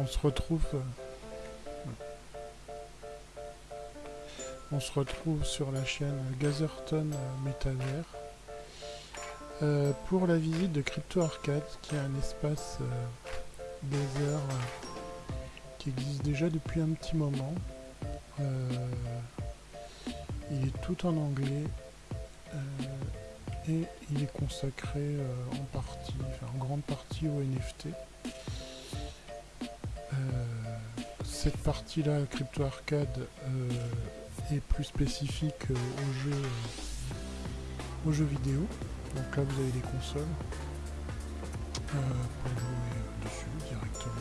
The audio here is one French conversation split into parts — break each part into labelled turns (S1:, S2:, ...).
S1: on se retrouve... euh, on se retrouve sur la chaîne Gazerton euh, Metaverse euh, pour la visite de Crypto Arcade, qui est un espace qui existe déjà depuis un petit moment. Il est tout en anglais et il est consacré en partie, en grande partie au NFT. Euh, cette partie-là, Crypto Arcade, euh, est plus spécifique euh, aux jeux, aux jeux vidéo. Donc là, vous avez des consoles pour jouer dessus directement.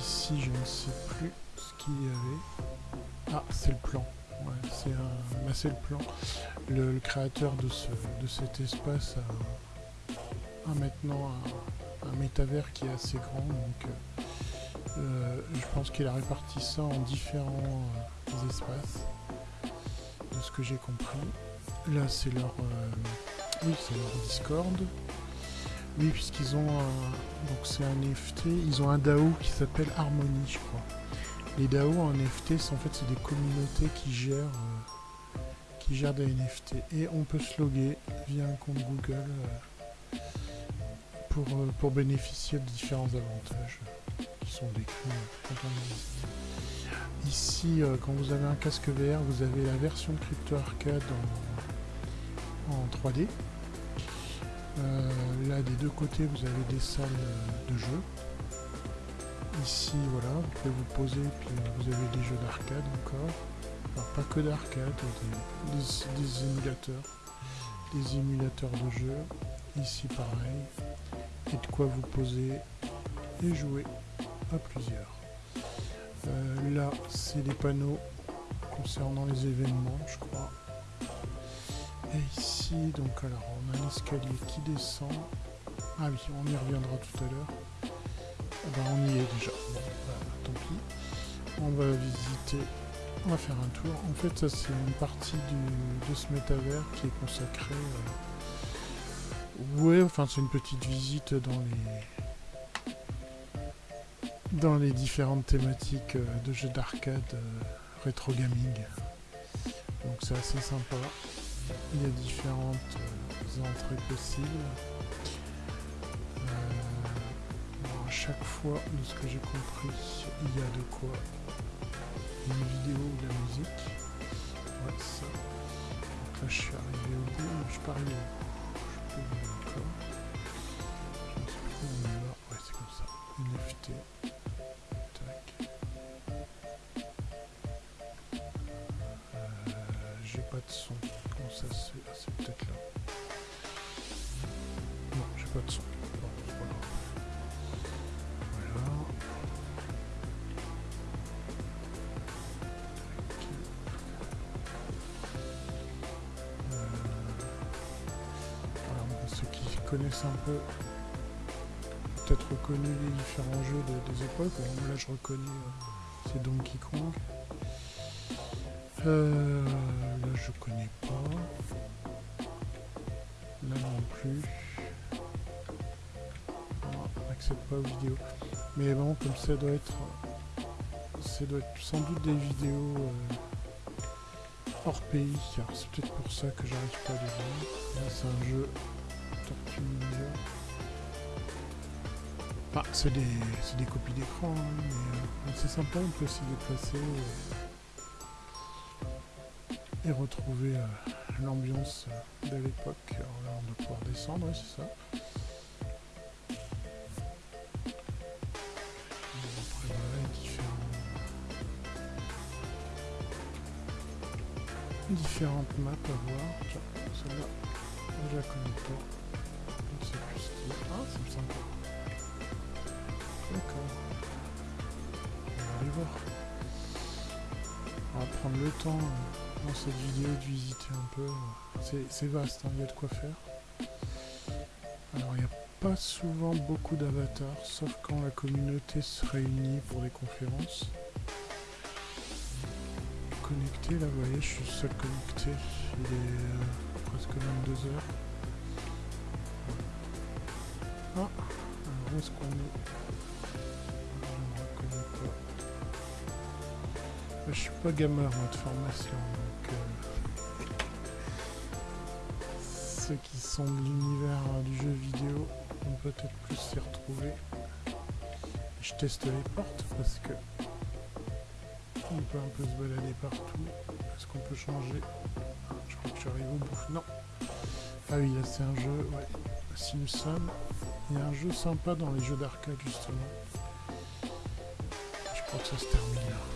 S1: Ici, je ne sais plus ce qu'il y avait. Ah, c'est le plan. C'est un, bah, le plan. Le, créateur de, ce, de cet espace a, maintenant un, métavers qui est assez grand. Donc, euh, je pense qu'il a réparti ça en différents euh, espaces, de ce que j'ai compris. Là, c'est leur, euh, oui, Discord. Oui, puisqu'ils ont un, un NFT, ils ont un DAO qui s'appelle Harmony, je crois. Les DAO en NFT, c'est en fait c'est des communautés qui gèrent, qui gèrent des NFT et on peut se loguer via un compte Google pour euh, pour bénéficier de différents avantages qui sont décrits euh. Ici, euh, quand vous avez un casque VR, vous avez la version Crypto Arcade en, en 3D. Euh, là, des deux côtés, vous avez des salles de jeu. Ici, voilà, vous pouvez vous poser, puis vous avez des jeux d'arcade encore. Enfin, pas que d'arcade, des, des- des émulateurs. Des émulateurs de jeux. Ici, pareil. Et de quoi vous poser et jouer à plusieurs. Euh, là, c'est des panneaux concernant les événements, je crois. Et ici, donc alors, on a un escalier qui descend. Ah oui, on y reviendra tout à l'heure. Ah bah, on y est déjà. Bah, tant pis. On va visiter, on va faire un tour. En fait, ça c'est une partie du- de ce métavers qui est consacrée. euh, Ouais, enfin c'est une petite visite dans les dans les différentes thématiques euh, de jeux d'arcade euh, rétro gaming. Donc c'est assez sympa. Il y a différentes euh, entrées possibles. À chaque fois, de ce que j'ai compris, il y a de quoi une vidéo ou de la musique. Ouais, ça. Là, je suis arrivé au bout, je suis pas arrivé au. NFT. Tac. Euh, j'ai pas de son. Comment ça se fait? Ah, c'est peut-être là. Non, j'ai pas de son. Voilà. Tac. Euh, voilà, bon, ceux qui connaissent un peu peut-être reconnu les différents jeux de- des époques. Là, je reconnais, euh, c'est Donkey Kong. Euh, là, je connais pas. Là non plus. Non, on n'accède pas aux vidéos. Mais bon, comme ça doit être... Ça doit être sans doute des vidéos euh, hors pays. C'est peut-être pour ça que j'arrive pas à les voir. C'est un jeu Tortue. C'est des, copies d'écran, hein, mais euh, c'est sympa, on peut s'y déplacer et, et retrouver euh, l'ambiance euh, de l'époque. Là, on doit pouvoir descendre, ouais, c'est ça. Différentes maps à voir. Celle-là, je la connais pas. Je ne sais plus ce qu'il y a. Ah, c'est sympa. On va aller voir. On va prendre le temps euh, dans cette vidéo de visiter un peu. C'est vaste, hein, il y a de quoi faire. Alors il n'y a pas souvent beaucoup d'avatars, sauf quand la communauté se réunit pour des conférences. Connecté, là vous voyez, je suis seul connecté. Il est euh, presque 22 heures. Ah, alors où est-ce qu'on est? Je suis pas gamer moi de formation, donc euh, ceux qui sont de l'univers du jeu vidéo vont peut-être plus s'y retrouver. Je teste les portes parce que on peut un peu se balader partout. Est-ce qu'on peut changer? Je crois que j'arrive au bout. Non. Ah oui, là c'est un jeu, ouais. Simpson. Il y a un jeu sympa dans les jeux d'arcade justement. Je crois que ça se termine là.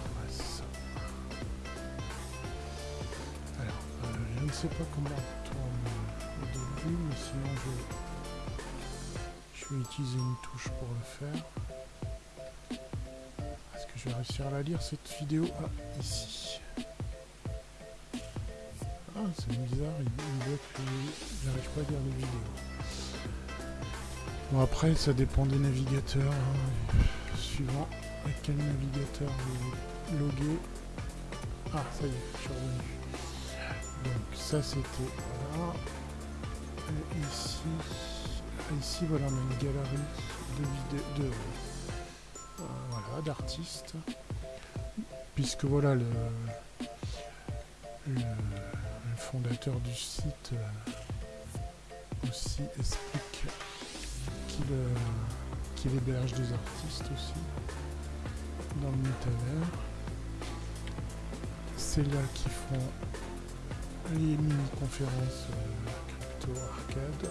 S1: Ne sais pas comment on tourne euh, au début, mais sinon je, je vais utiliser une touche pour le faire. Est-ce que je vais réussir à la lire cette vidéo? Ah, ici. Ah, c'est bizarre, il, il que j'arrive pas à lire les vidéos. Bon après ça dépend des navigateurs, hein, suivant à quel navigateur vous loguez. Ah ça y est, je suis revenu. Donc ça c'était là. Et ici, ici voilà on a une galerie de vidéos de euh, voilà d'artistes. Puisque voilà le, le, fondateur du site euh, aussi explique qu'il héberge des artistes aussi dans le métavers. C'est là qu'ils font les mini-conférences euh, crypto arcade.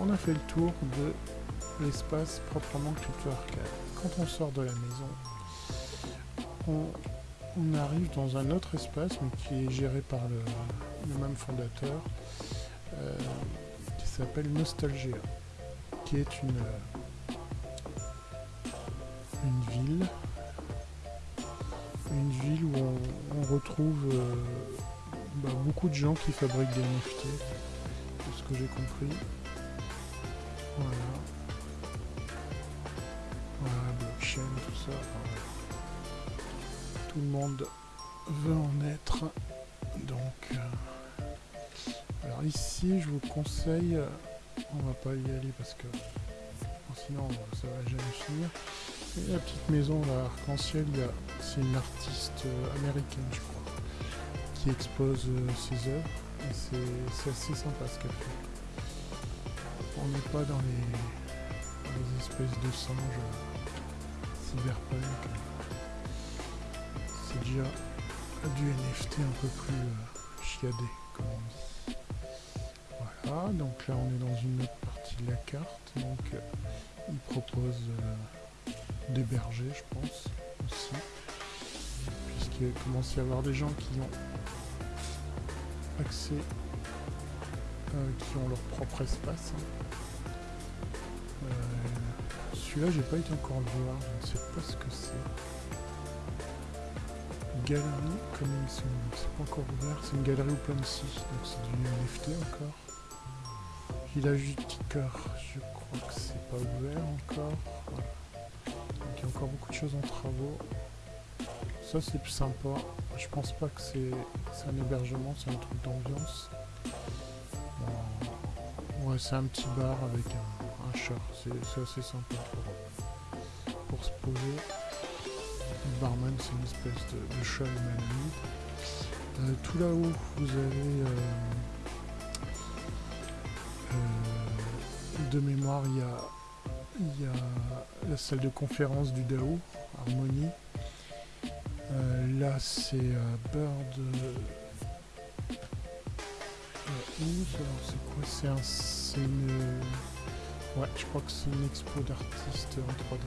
S1: On a fait le tour de l'espace proprement crypto arcade. Quand on sort de la maison, on, arrive dans un autre espace mais qui est géré par le, même fondateur. Euh, s'appelle Nostalgia, qui est une, une ville, une ville où on, retrouve euh, bah, beaucoup de gens qui fabriquent des NFT, de ce que j'ai compris. Voilà. Voilà, blockchain, tout ça. Tout le monde veut en être. Donc... Euh, alors ici, je vous conseille, euh, on va pas y aller parce que sinon ça va jamais finir. La petite maison arc-en-ciel, c'est une artiste euh, américaine, je crois, qui expose euh, ses œuvres. Et c'est assez sympa ce qu'elle fait. On n'est pas dans les, espèces de singes cyberpunk. C'est déjà du NFT un peu plus chiadé, comme on dit donc là on est dans une autre partie de la carte, donc euh, il propose euh, d'héberger je pense aussi, puisqu'il commence à y avoir des gens qui ont accès, euh, qui ont leur propre espace. Hein. Celui-là j'ai pas été encore le voir, je ne sais pas ce que c'est. Galerie comme c'est pas encore ouvert, c'est une galerie OpenSea, donc c'est du NFT encore. Village du Ticker, je crois que c'est pas ouvert encore. Il y a encore beaucoup de choses en travaux. Ça c'est plus sympa. Je pense pas que c'est un hébergement, c'est un truc d'ambiance. Ouais, c'est un petit bar avec un, chat. C'est assez sympa pour, se poser. Le barman c'est une espèce de, chat humanoïde. Euh, tout là-haut vous avez... Euh, de mémoire, il y a, il y a la salle de conférence du DAO, Harmonie. Euh, là, c'est euh, Bird. Euh, c'est quoi? C'est un. Une. Ouais, je crois que c'est une expo d'artistes en 3D.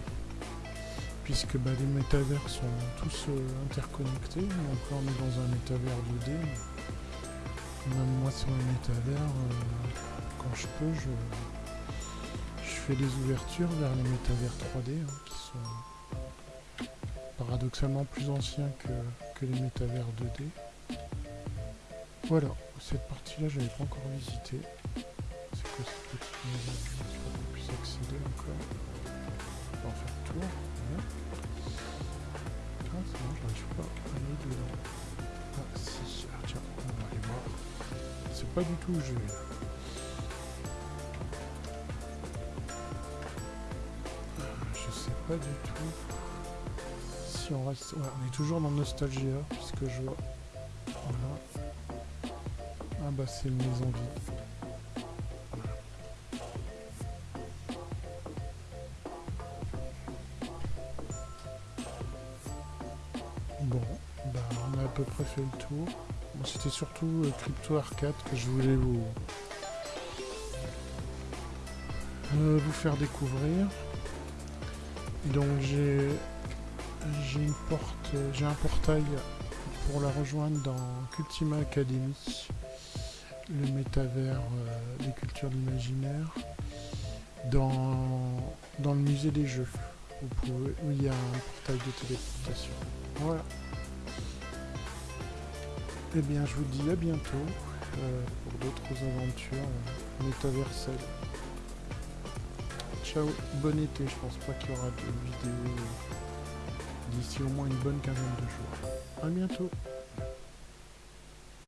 S1: Puisque bah, les métavers sont tous interconnectés. Donc là, on est dans un métavers 2D. Même moi, sur un métavers, quand je peux, je, fais des ouvertures vers les métavers 3D hein, qui sont paradoxalement plus anciens que, les métavers 2D. Voilà, cette partie-là, je n'avais pas encore visité. C'est quoi cette petite maison Je pas qu'on puisse accéder encore. On va en faire le tour. Ah, c'est bon, j'arrive pas à aller dedans. Ah, si. Ah, tiens, on va aller voir. C'est pas du tout où je vais. On reste... On est toujours dans Nostalgia, puisque je vois... Ah bah c'est une maison vide. Bon, bah on a à peu près fait le tour. C'était surtout euh, Crypto Arcade que je voulais vous... euh, vous faire découvrir. Donc j'ai j'ai une porte, j'ai un portail pour la rejoindre dans Cultima Academy, le métavers euh, des cultures de l'imaginaire, dans, dans le musée des jeux, où il y a un portail de téléportation. Voilà. Eh bien, je vous dis à bientôt euh, pour d'autres aventures euh. Ciao, bon été, je pense pas qu'il y aura de vidéos d'ici au moins une bonne quinzaine de jours. A bientôt